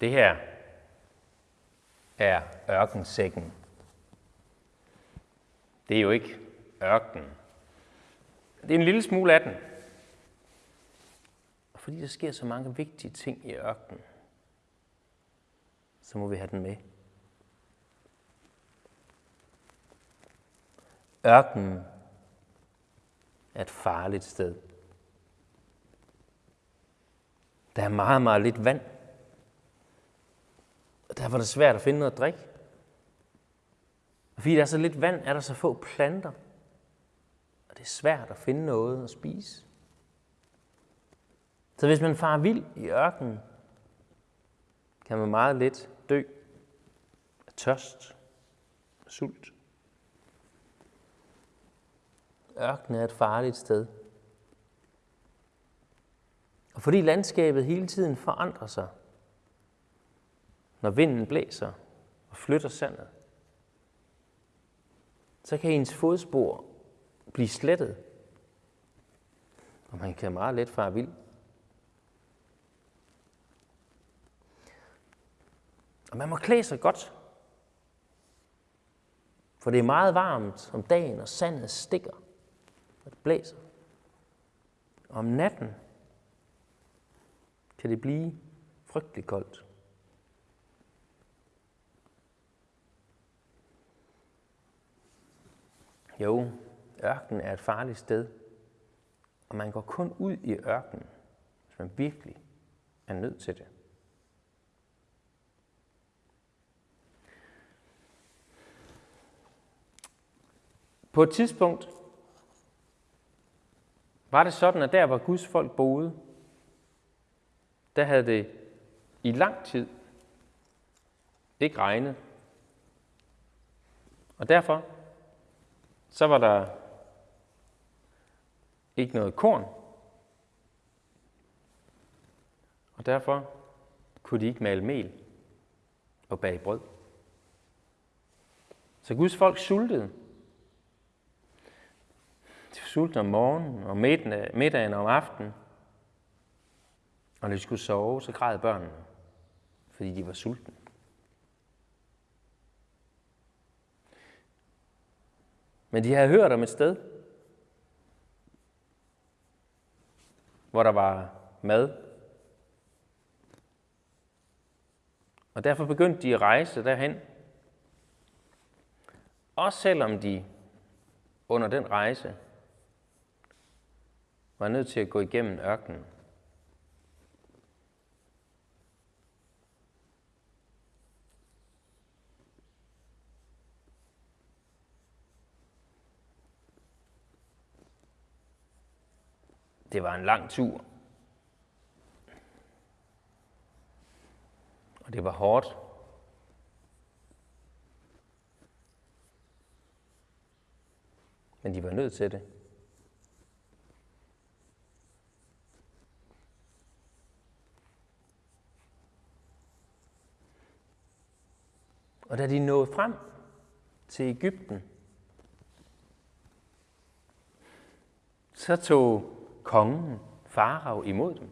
Det her er ørkensækken. Det er jo ikke ørken. Det er en lille smule af den. Og fordi der sker så mange vigtige ting i ørkenen, så må vi have den med. Ørkenen er et farligt sted. Der er meget, meget lidt vand. Og var det svært at finde noget at drikke. Og fordi der er så lidt vand, er der så få planter. Og det er svært at finde noget at spise. Så hvis man farer vild i ørkenen, kan man meget let dø af tørst og sult. Ørkenen er et farligt sted. Og fordi landskabet hele tiden forandrer sig, når vinden blæser og flytter sandet, så kan ens fodspor blive slettet, og man kan meget let fare vild. Og man må klæde sig godt, for det er meget varmt om dagen, og sandet stikker, og det blæser. Og om natten kan det blive frygtelig koldt. Jo, ørkenen er et farligt sted, og man går kun ud i ørkenen, hvis man virkelig er nødt til det. På et tidspunkt var det sådan, at der hvor Guds folk boede, der havde det i lang tid ikke regnet. Og derfor så var der ikke noget korn. Og derfor kunne de ikke male mel og bage brød. Så Guds folk sultede. De var sultne om morgenen og middagen om aftenen. Og når de skulle sove, så græd børnene, fordi de var sultne. Men de havde hørt om et sted, hvor der var mad. Og derfor begyndte de at rejse derhen. Også selvom de under den rejse var nødt til at gå igennem ørkenen. Det var en lang tur. Og det var hårdt. Men de var nødt til det. Og da de nåede frem til Ægypten, så tog kongen, farao, imod dem.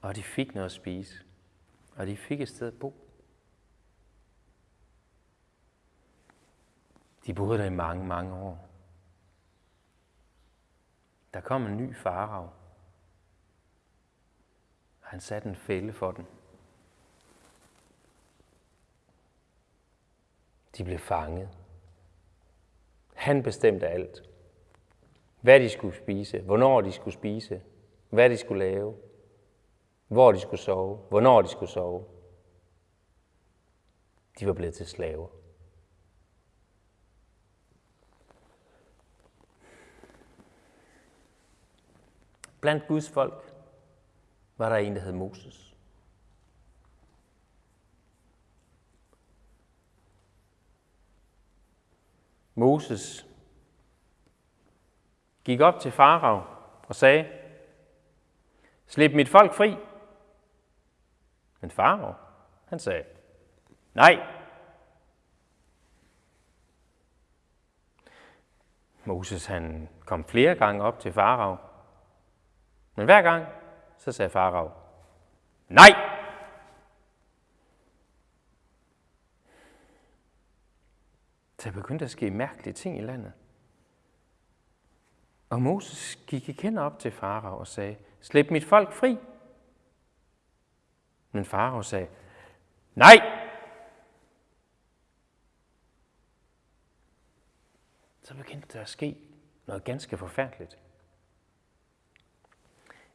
Og de fik noget at spise. Og de fik et sted at bo. De boede der i mange, mange år. Der kom en ny farao. Han satte en fælde for dem. De blev fanget. Han bestemte alt hvad de skulle spise, hvornår de skulle spise, hvad de skulle lave, hvor de skulle sove, hvornår de skulle sove. De var blevet til slaver. Blandt Guds folk var der en, der hed Moses. Moses gik op til Farag og sagde, Slip mit folk fri. Men Farag, han sagde, Nej. Moses han kom flere gange op til Farag. Men hver gang, så sagde Farag, Nej! Der begyndte at ske mærkelige ting i landet. Og Moses gik igen op til farao og sagde, slip mit folk fri. Men farao sagde, nej! Så begyndte der at ske noget ganske forfærdeligt.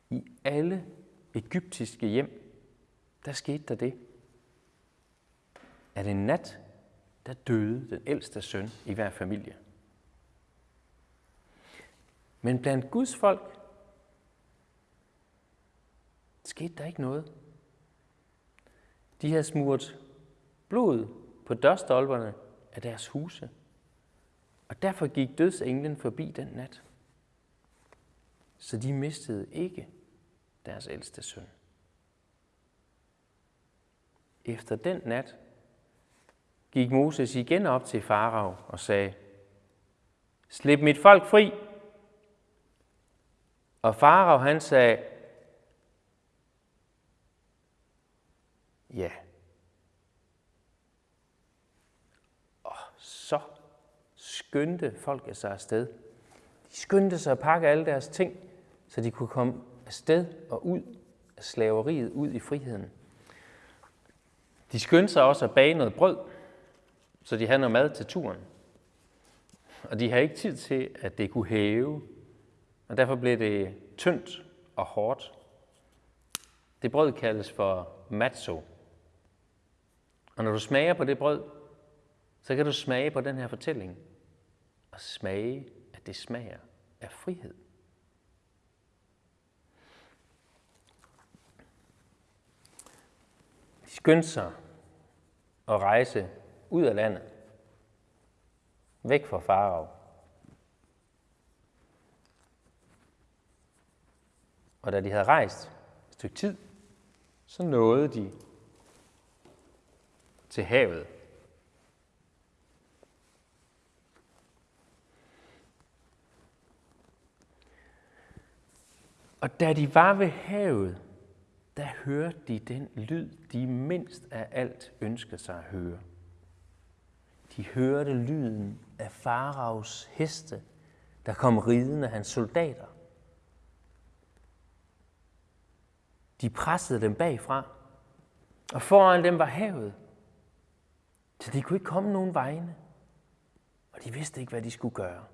I alle egyptiske hjem, der skete der det, at en nat, der døde den ældste søn i hver familie. Men blandt Guds folk skete der ikke noget. De havde smurt blod på dørstolperne af deres huse. Og derfor gik dødsenglen forbi den nat. Så de mistede ikke deres ældste søn. Efter den nat gik Moses igen op til farao og sagde, Slip mit folk fri. Og farao han sagde, Ja. Og så skyndte folket sig afsted. De skyndte sig at pakke alle deres ting, så de kunne komme afsted og ud af slaveriet, ud i friheden. De skyndte sig også at bage noget brød, så de havde noget mad til turen. Og de havde ikke tid til, at det kunne hæve, og derfor blev det tyndt og hårdt. Det brød kaldes for matzo. Og når du smager på det brød, så kan du smage på den her fortælling og smage, at det smager af frihed. De skyndte sig at rejse ud af landet, væk fra farao. Og da de havde rejst et stykke tid, så nåede de til havet. Og da de var ved havet, der hørte de den lyd, de mindst af alt ønskede sig at høre. De hørte lyden af faraos heste, der kom ridende hans soldater. De pressede dem bagfra, og foran dem var havet. Så de kunne ikke komme nogen vegne, og de vidste ikke, hvad de skulle gøre.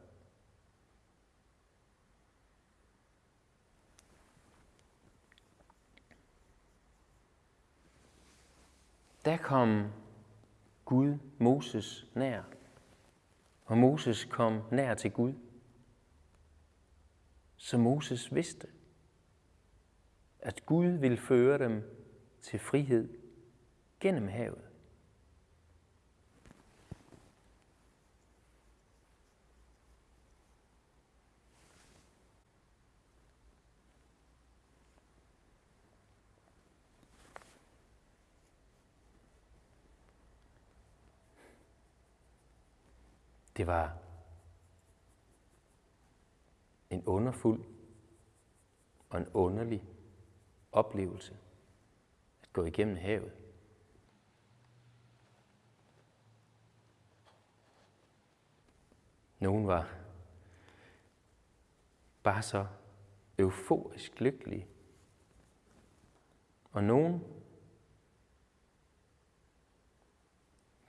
Der kom Gud Moses nær, og Moses kom nær til Gud. Så Moses vidste, at Gud vil føre dem til frihed gennem havet. Det var en underfuld og en underlig oplevelse at gå igennem havet. Nogen var bare så euforisk lykkelige. Og nogen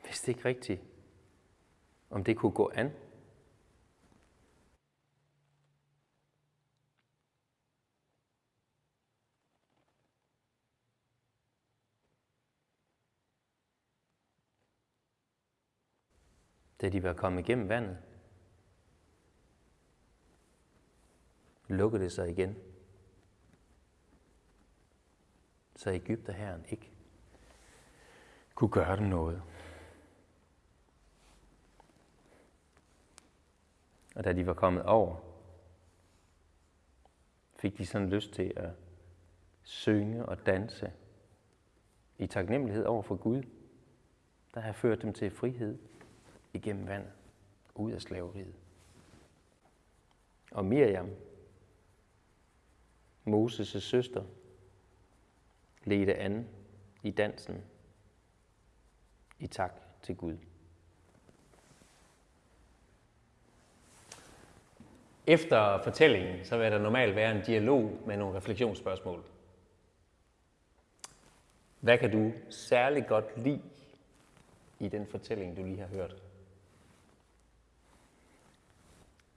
vidste ikke rigtigt, om det kunne gå an. Da de var kommet igennem vandet, lukkede det sig igen. Så Ægypterherren ikke kunne gøre dem noget. Og da de var kommet over, fik de sådan lyst til at synge og danse i taknemmelighed over for Gud, der har ført dem til frihed igennem vand, ud af slaveriet. Og Miriam, Moses' søster, ledte an i dansen i tak til Gud. Efter fortællingen, så vil der normalt være en dialog med nogle refleksionsspørgsmål. Hvad kan du særlig godt lide i den fortælling, du lige har hørt?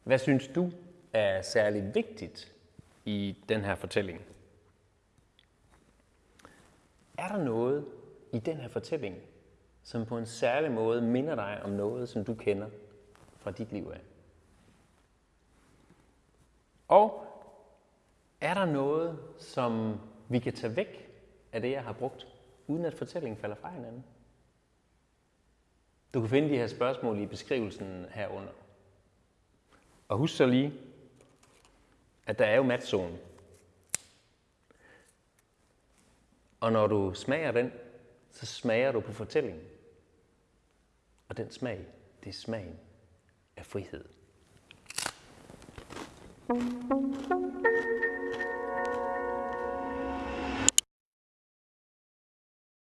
Hvad synes du er særlig vigtigt i den her fortælling? Er der noget i den her fortælling, som på en særlig måde minder dig om noget, som du kender fra dit liv af? Og er der noget, som vi kan tage væk af det, jeg har brugt, uden at fortællingen falder fra hinanden? Du kan finde de her spørgsmål i beskrivelsen herunder. Og husk så lige, at der er jo matzone. Og når du smager den, så smager du på fortællingen. Og den smag, det er smagen af frihed. Thank you.